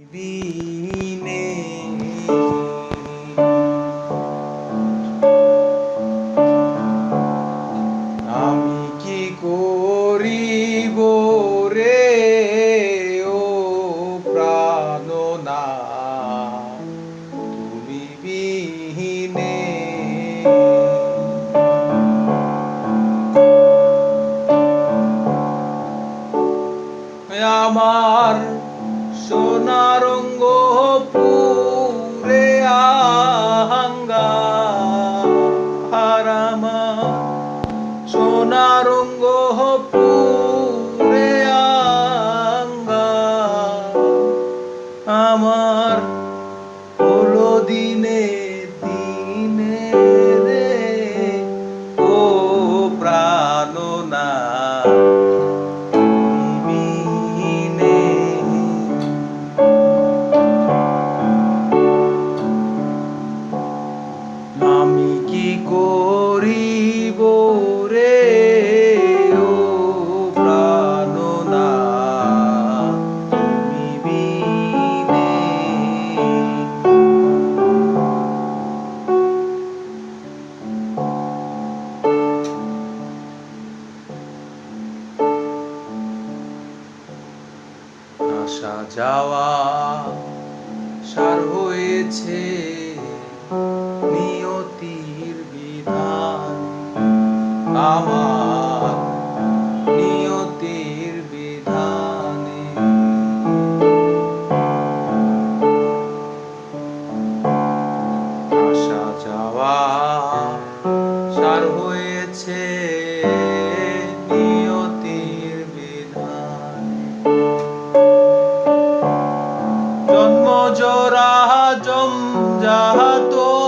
আমি কি করিব রে ও প্রাণনা তুমি বিহীনে। আমার সোনা যাওয়া সার হয়েছে। समझा तो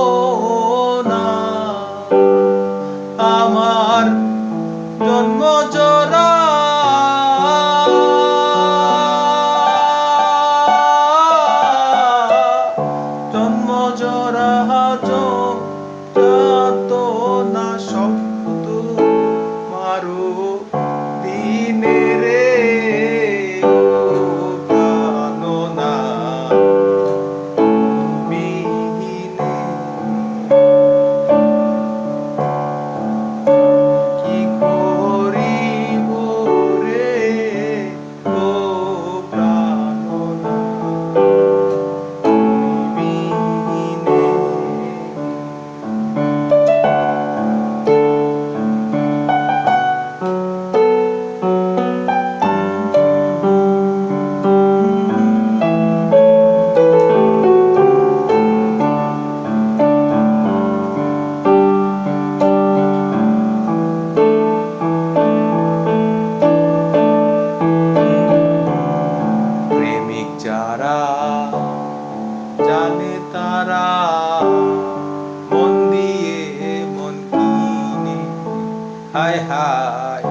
হায়,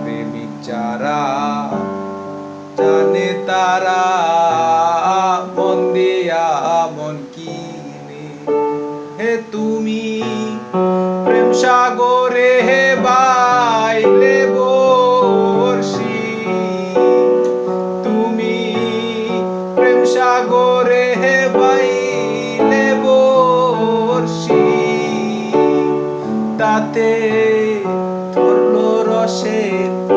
প্রেমিক যারা জানে তারা বন্দিয়া মন কিনে। হে তুমি প্রেম সাগরে, হে বাইলে বর্ষি। তুমি প্রেম সাগরে, হে বাইলে বর্ষি। তাতে shape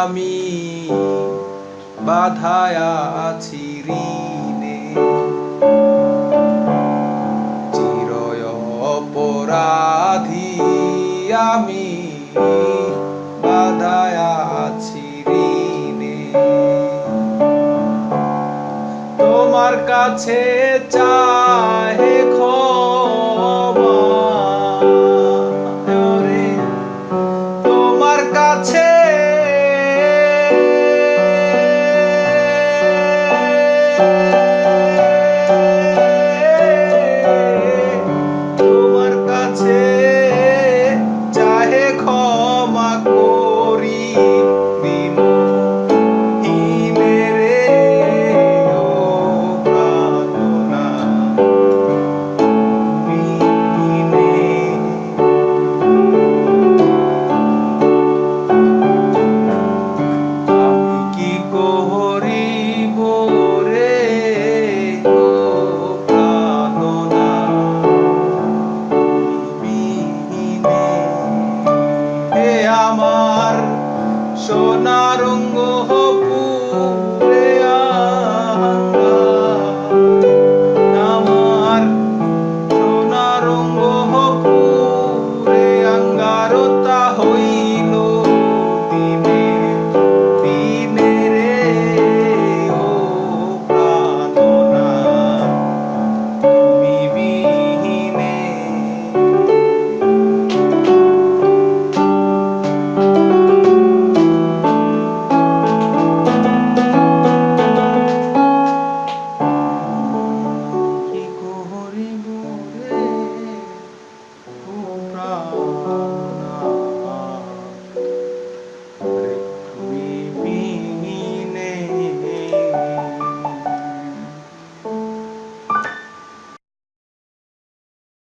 আমি বাধায় আছি ঋণে। চিরয় অপরাধী আমি বাধায় আছি ঋণে। তোমার কাছে চাহে